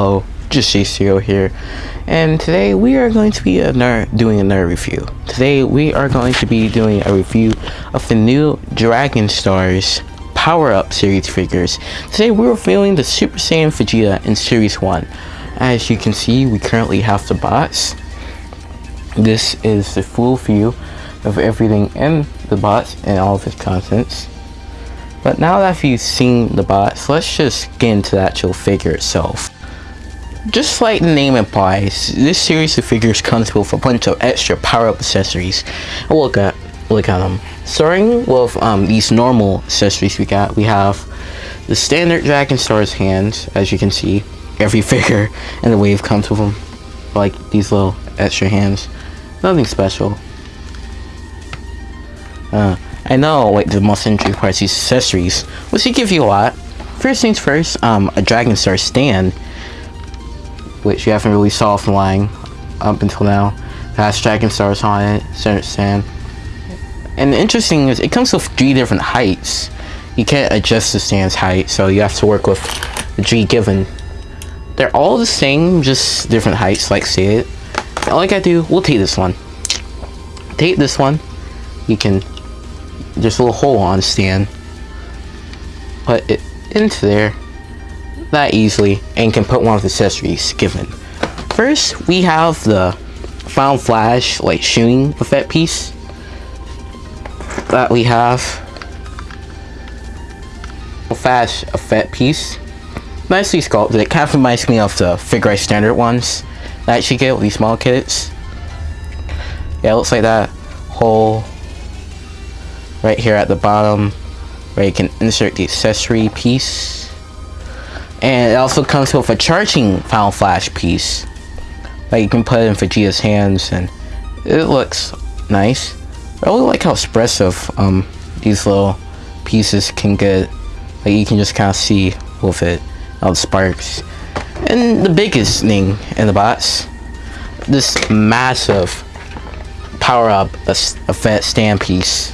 Hello, just JCO here, and today we are going to be another, doing another review. Today we are going to be doing a review of the new Dragon Stars Power Up series figures. Today we're reviewing the Super Saiyan Vegeta in Series 1. As you can see, we currently have the box. This is the full view of everything in the box and all of its contents. But now that you've seen the box, let's just get into the actual figure itself. Just like the name implies, this series of figures comes with a bunch of extra power-up accessories. Look at look at them. Starting with um, these normal accessories we got, we have the standard Dragon Stars hands, as you can see. Every figure in the wave comes with them, like these little extra hands. Nothing special. Uh, I know like the most interesting parts these accessories, which they give you a lot. First things first, um, a Dragon Star stand, which you haven't really saw flying up until now. It has Dragon Stars on it, center stand. And the interesting is it comes with three different heights. You can't adjust the stand's height, so you have to work with the G given. They're all the same, just different heights, like it. All I gotta do, we'll take this one. Take this one. You can there's a little hole on the stand put it into there that easily and can put one of the accessories given. First we have the Final Flash like shooting effect piece that we have. A flash effect piece. Nicely sculpted. It kind of reminds me of the Figure standard ones. That you get with these small kits. Yeah it looks like that hole right here at the bottom where you can insert the accessory piece and it also comes with a charging Final Flash piece. That you can put it in Vegeta's hands and it looks nice. I really like how expressive um, these little pieces can get. Like you can just kind of see with it all the sparks. And the biggest thing in the box this massive power up effect stand piece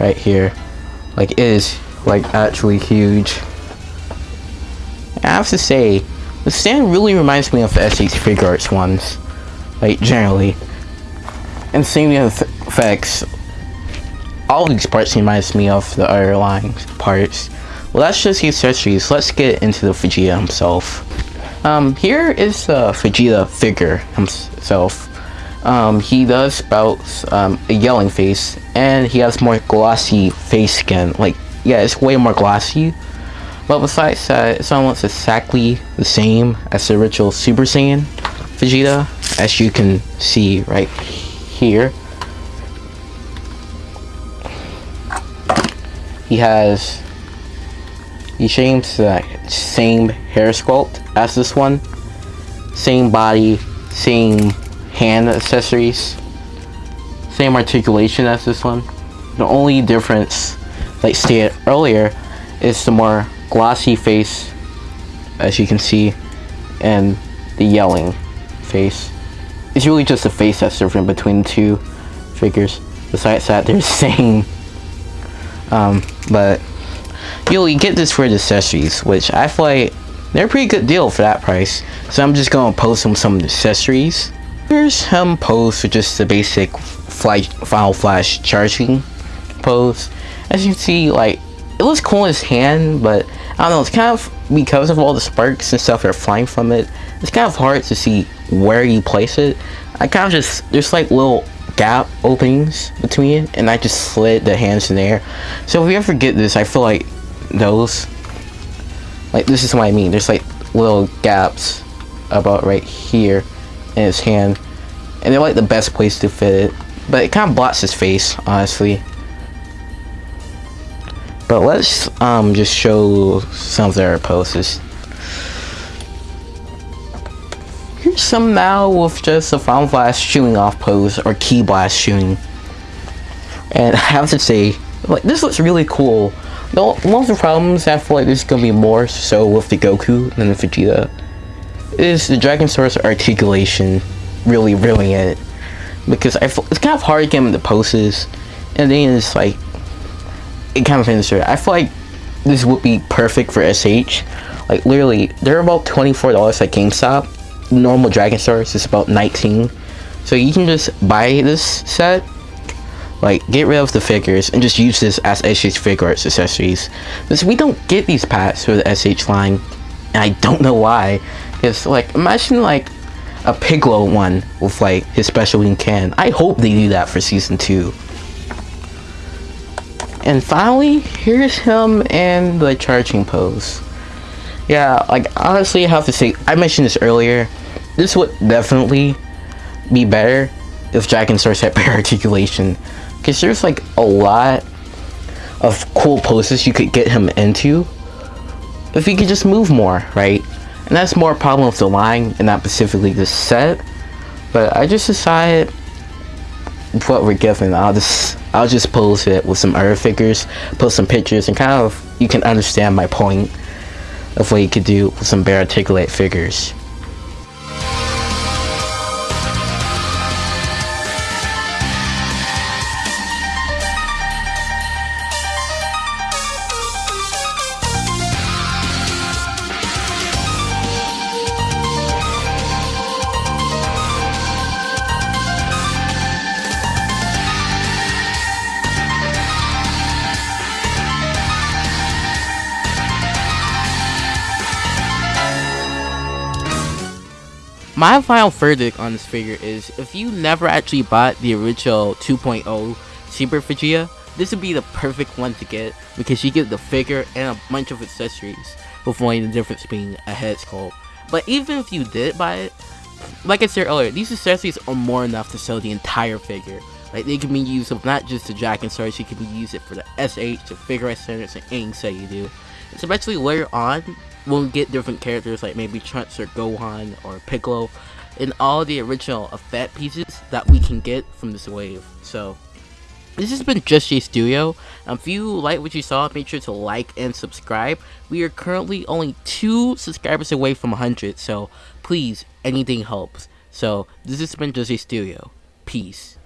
right here. Like it is like actually huge I have to say the stand really reminds me of the SH Figuarts ones like generally. And same with effects. All these parts reminds me of the underlying parts. Well that's just the accessories. Let's get into the Vegeta himself. Um here is the Vegeta figure himself. Um, he does spout um, a yelling face and he has more glossy face skin. Like yeah it's way more glossy but besides that it's almost exactly the same as the original Super Saiyan Vegeta as you can see right here he has he shames the same hair sculpt as this one same body same hand accessories. Same articulation as this one. The only difference, like stated earlier, is the more glossy face, as you can see, and the yelling face. It's really just the face that's different between the two figures. Besides that, they're the same. Um, but you'll get this for the accessories, which I feel like they're a pretty good deal for that price. So I'm just gonna post them some accessories Here's him pose for just the basic Final Flash charging pose. As you can see, like, it looks cool in his hand, but I don't know, it's kind of, because of all the sparks and stuff that are flying from it, it's kind of hard to see where you place it. I kind of just, there's like little gap openings between it, and I just slid the hands in there. So if you ever get this, I feel like those, like this is what I mean, there's like little gaps about right here in his hand. And they're like the best place to fit it. But it kind of blocks his face, honestly. But let's um, just show some of their poses. Here's some now with just a Final Blast shooting off pose or Ki Blast shooting. And I have to say, like this looks really cool. Though one of the problems I feel like there's gonna be more so with the Goku than the Vegeta is the Dragon Stars articulation really ruining it. Because I feel, it's kind of hard to get him the poses. And then it's like, kind of finishes it. I feel like this would be perfect for SH. Like literally, they're about twenty-four dollars at GameStop. Normal Dragon Stars is about nineteen. So you can just buy this set, like get rid of the figures and just use this as SH Figuarts accessories. Because we don't get these packs for the SH line, and I don't know why. It's like imagine like a Piccolo one with like his special wing can. I hope they do that for season two. And finally, here's him in the charging pose. Yeah, like honestly, I have to say, I mentioned this earlier. This would definitely be better if Dragon Stars had better articulation. Because there's like a lot of cool poses you could get him into if he could just move more, right? And that's more a problem with the line and not specifically the set. But I just decided what we're given. I'll just I'll just pose it with some other figures, post some pictures, and kind of you can understand my point of what you could do with some better articulate figures. My final verdict on this figure is if you never actually bought the original 2.0 Super Vegeta, this would be the perfect one to get because you get the figure and a bunch of accessories with only the difference being a head sculpt. But even if you did buy it, like I said earlier, these accessories are more enough to sell the entire figure. Like they can be used of not just the Dragon Stars, you can be used it for the SH, the figure centers, and anything say you do. Especially later on, we'll get different characters like maybe Trunks or Gohan or Piccolo and all the original effect pieces that we can get from this wave. So this has been Just J Studio. Um, if you like what you saw, make sure to like and subscribe. We are currently only two subscribers away from 100, so please, anything helps. So this has been Just J Studio. Peace.